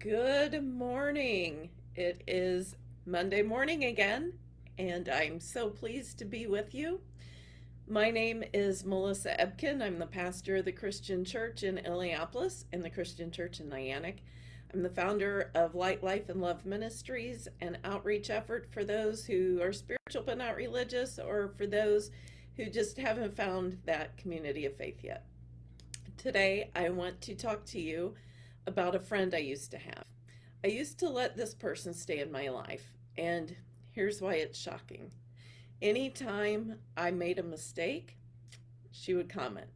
Good morning. It is Monday morning again, and I'm so pleased to be with you. My name is Melissa Ebken. I'm the pastor of the Christian Church in Illiopolis and the Christian Church in Niantic. I'm the founder of Light, Life, and Love Ministries, an outreach effort for those who are spiritual but not religious, or for those who just haven't found that community of faith yet. Today, I want to talk to you about a friend I used to have. I used to let this person stay in my life, and here's why it's shocking. Anytime I made a mistake, she would comment.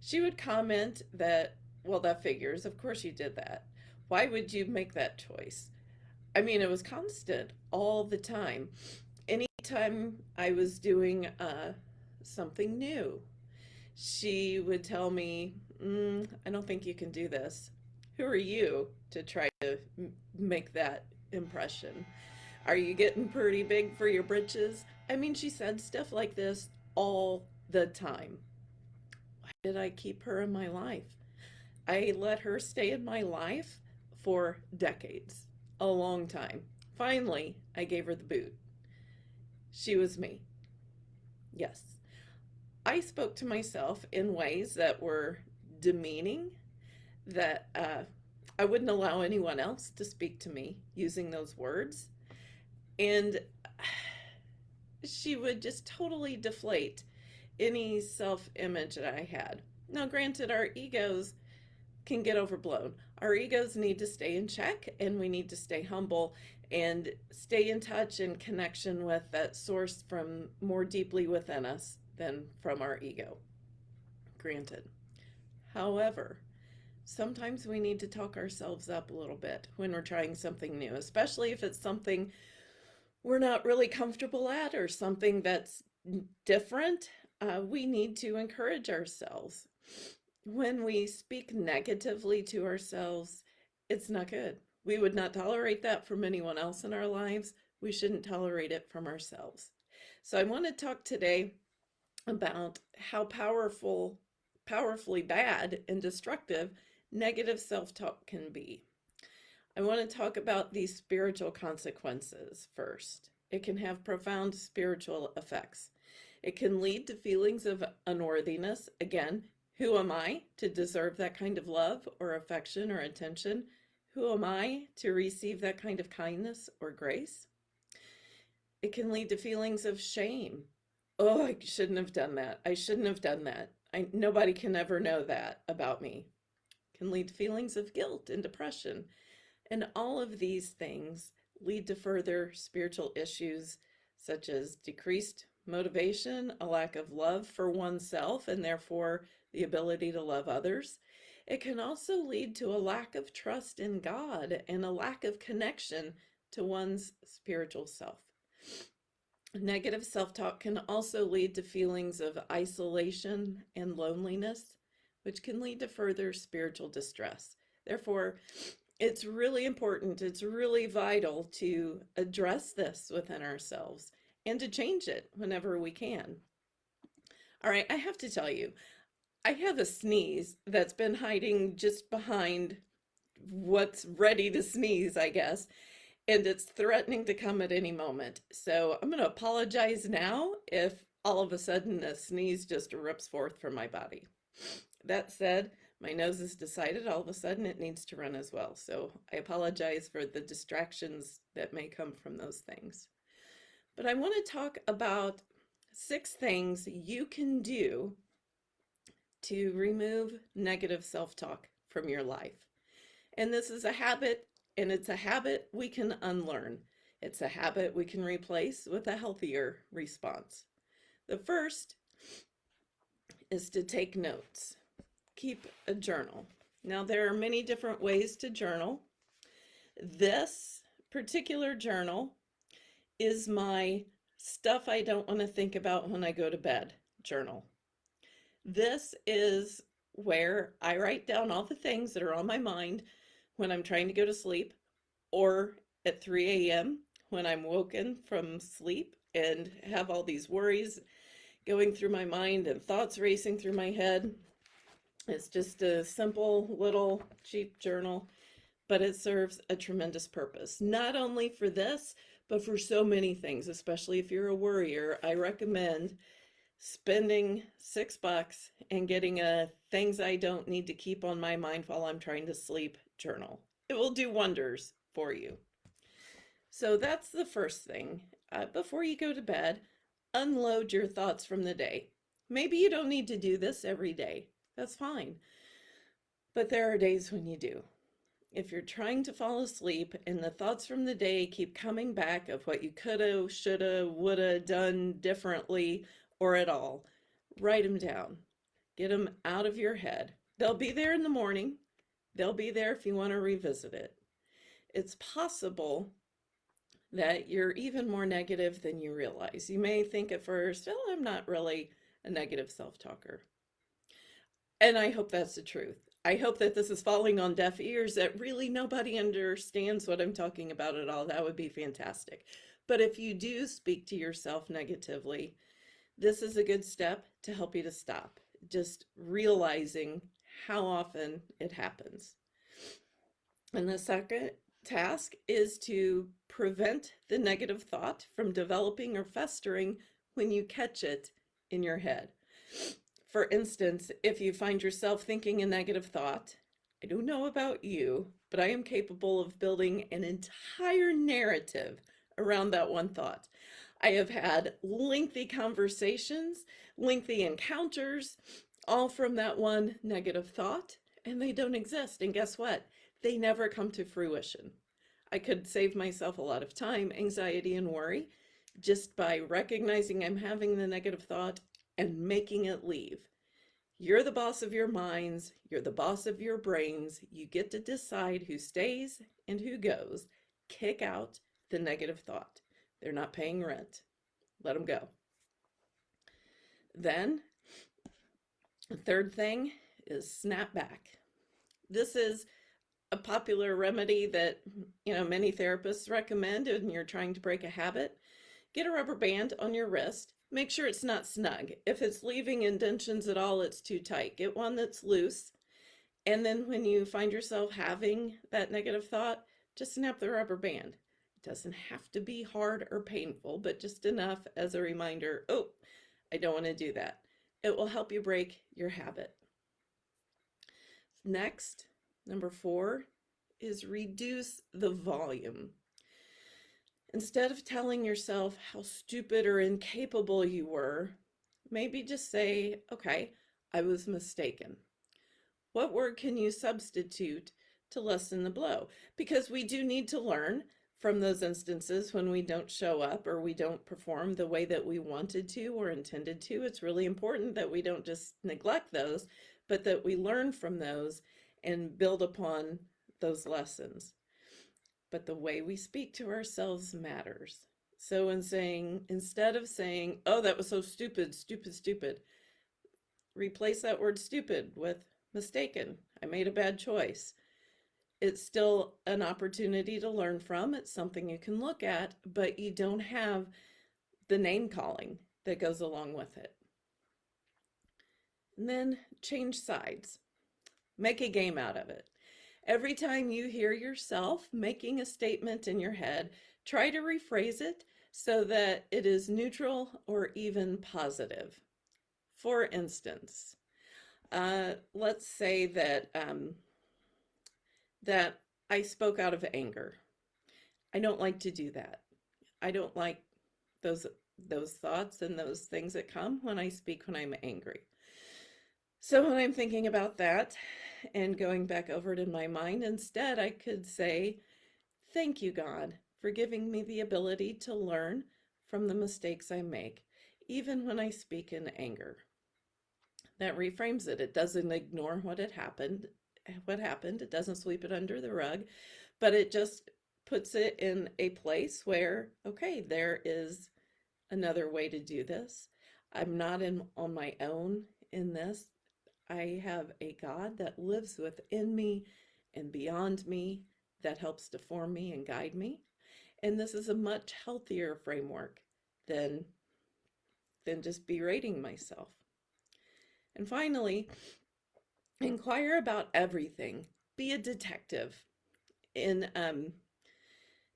She would comment that, well, that figures. Of course you did that. Why would you make that choice? I mean, it was constant all the time. Anytime I was doing uh, something new, she would tell me, mm, I don't think you can do this who are you to try to make that impression? Are you getting pretty big for your britches? I mean, she said stuff like this all the time. Why did I keep her in my life? I let her stay in my life for decades, a long time. Finally, I gave her the boot. She was me. Yes. I spoke to myself in ways that were demeaning that uh, I wouldn't allow anyone else to speak to me using those words. And she would just totally deflate any self-image that I had. Now, granted, our egos can get overblown. Our egos need to stay in check and we need to stay humble and stay in touch and connection with that source from more deeply within us than from our ego. Granted. However, sometimes we need to talk ourselves up a little bit when we're trying something new, especially if it's something we're not really comfortable at or something that's different. Uh, we need to encourage ourselves. When we speak negatively to ourselves, it's not good. We would not tolerate that from anyone else in our lives. We shouldn't tolerate it from ourselves. So I want to talk today about how powerful, powerfully bad and destructive negative self-talk can be. I want to talk about these spiritual consequences first. It can have profound spiritual effects. It can lead to feelings of unworthiness. Again, who am I to deserve that kind of love or affection or attention? Who am I to receive that kind of kindness or grace? It can lead to feelings of shame. Oh, I shouldn't have done that. I shouldn't have done that. I, nobody can ever know that about me can lead to feelings of guilt and depression. And all of these things lead to further spiritual issues such as decreased motivation, a lack of love for oneself, and therefore the ability to love others. It can also lead to a lack of trust in God and a lack of connection to one's spiritual self. Negative self-talk can also lead to feelings of isolation and loneliness, which can lead to further spiritual distress. Therefore, it's really important, it's really vital to address this within ourselves and to change it whenever we can. All right, I have to tell you, I have a sneeze that's been hiding just behind what's ready to sneeze, I guess, and it's threatening to come at any moment. So I'm going to apologize now if all of a sudden a sneeze just rips forth from my body. That said, my nose has decided all of a sudden it needs to run as well. So I apologize for the distractions that may come from those things. But I want to talk about six things you can do to remove negative self-talk from your life. And this is a habit, and it's a habit we can unlearn. It's a habit we can replace with a healthier response. The first is to take notes keep a journal. Now there are many different ways to journal. This particular journal is my stuff I don't want to think about when I go to bed journal. This is where I write down all the things that are on my mind when I'm trying to go to sleep or at 3 a.m. when I'm woken from sleep and have all these worries going through my mind and thoughts racing through my head. It's just a simple little cheap journal, but it serves a tremendous purpose, not only for this, but for so many things, especially if you're a worrier. I recommend spending six bucks and getting a things I don't need to keep on my mind while I'm trying to sleep journal. It will do wonders for you. So that's the first thing. Uh, before you go to bed, unload your thoughts from the day. Maybe you don't need to do this every day. That's fine. But there are days when you do. If you're trying to fall asleep and the thoughts from the day keep coming back of what you coulda, shoulda, woulda done differently or at all, write them down. Get them out of your head. They'll be there in the morning. They'll be there if you want to revisit it. It's possible that you're even more negative than you realize. You may think at first, oh, I'm not really a negative self-talker. And I hope that's the truth. I hope that this is falling on deaf ears, that really nobody understands what I'm talking about at all. That would be fantastic. But if you do speak to yourself negatively, this is a good step to help you to stop, just realizing how often it happens. And the second task is to prevent the negative thought from developing or festering when you catch it in your head. For instance, if you find yourself thinking a negative thought, I don't know about you, but I am capable of building an entire narrative around that one thought. I have had lengthy conversations, lengthy encounters, all from that one negative thought, and they don't exist. And guess what? They never come to fruition. I could save myself a lot of time, anxiety, and worry just by recognizing I'm having the negative thought and making it leave. You're the boss of your minds. You're the boss of your brains. You get to decide who stays and who goes. Kick out the negative thought. They're not paying rent. Let them go. Then, the third thing is snap back. This is a popular remedy that you know many therapists recommend when you're trying to break a habit. Get a rubber band on your wrist. Make sure it's not snug. If it's leaving indentions at all, it's too tight. Get one that's loose. And then when you find yourself having that negative thought, just snap the rubber band It doesn't have to be hard or painful, but just enough as a reminder, oh, I don't want to do that. It will help you break your habit. Next, number four is reduce the volume. Instead of telling yourself how stupid or incapable you were, maybe just say, okay, I was mistaken. What word can you substitute to lessen the blow? Because we do need to learn from those instances when we don't show up or we don't perform the way that we wanted to or intended to. It's really important that we don't just neglect those, but that we learn from those and build upon those lessons. But the way we speak to ourselves matters. So in saying, instead of saying, oh, that was so stupid, stupid, stupid, replace that word stupid with mistaken. I made a bad choice it's still an opportunity to learn from. It's something you can look at, but you don't have the name calling that goes along with it. And then change sides. Make a game out of it. Every time you hear yourself making a statement in your head, try to rephrase it so that it is neutral or even positive. For instance, uh, let's say that um, that I spoke out of anger. I don't like to do that. I don't like those those thoughts and those things that come when I speak when I'm angry. So when I'm thinking about that and going back over it in my mind, instead I could say, thank you, God, for giving me the ability to learn from the mistakes I make, even when I speak in anger. That reframes it. It doesn't ignore what had happened eh, what happened. It doesn't sweep it under the rug, but it just puts it in a place where, okay, there is another way to do this. I'm not in on my own in this. I have a God that lives within me and beyond me that helps to form me and guide me. And this is a much healthier framework than, than just berating myself. And finally, Inquire about everything. Be a detective. in um,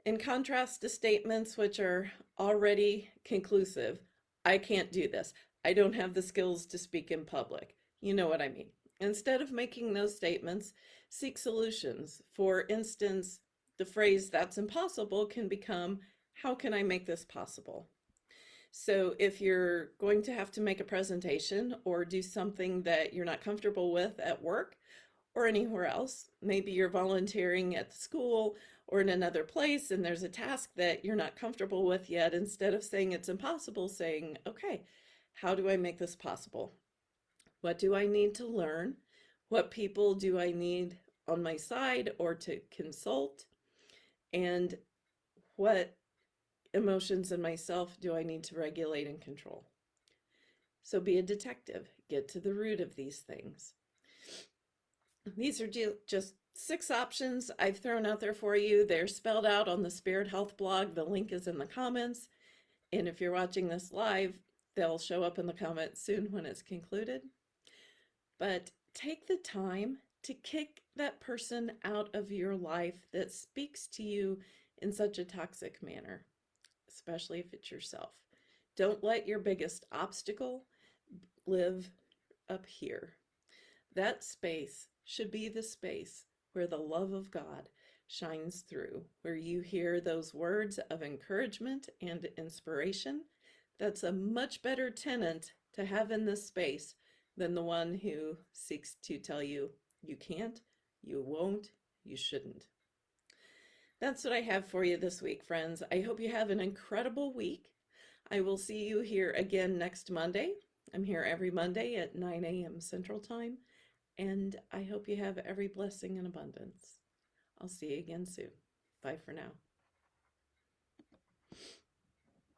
in contrast to statements which are already conclusive, I can't do this. I don't have the skills to speak in public. You know what I mean. Instead of making those statements, seek solutions. For instance, the phrase that's impossible can become, how can I make this possible? So if you're going to have to make a presentation or do something that you're not comfortable with at work or anywhere else, maybe you're volunteering at the school or in another place and there's a task that you're not comfortable with yet, instead of saying it's impossible, saying, okay, how do I make this possible? What do I need to learn? What people do I need on my side or to consult? And what emotions in myself do I need to regulate and control? So be a detective, get to the root of these things. These are just six options I've thrown out there for you. They're spelled out on the Spirit Health blog. The link is in the comments. And if you're watching this live, they'll show up in the comments soon when it's concluded. But take the time to kick that person out of your life that speaks to you in such a toxic manner, especially if it's yourself. Don't let your biggest obstacle live up here. That space should be the space where the love of God shines through, where you hear those words of encouragement and inspiration. That's a much better tenant to have in this space than the one who seeks to tell you you can't, you won't, you shouldn't. That's what I have for you this week, friends. I hope you have an incredible week. I will see you here again next Monday. I'm here every Monday at 9 a.m. Central Time and I hope you have every blessing and abundance. I'll see you again soon. Bye for now.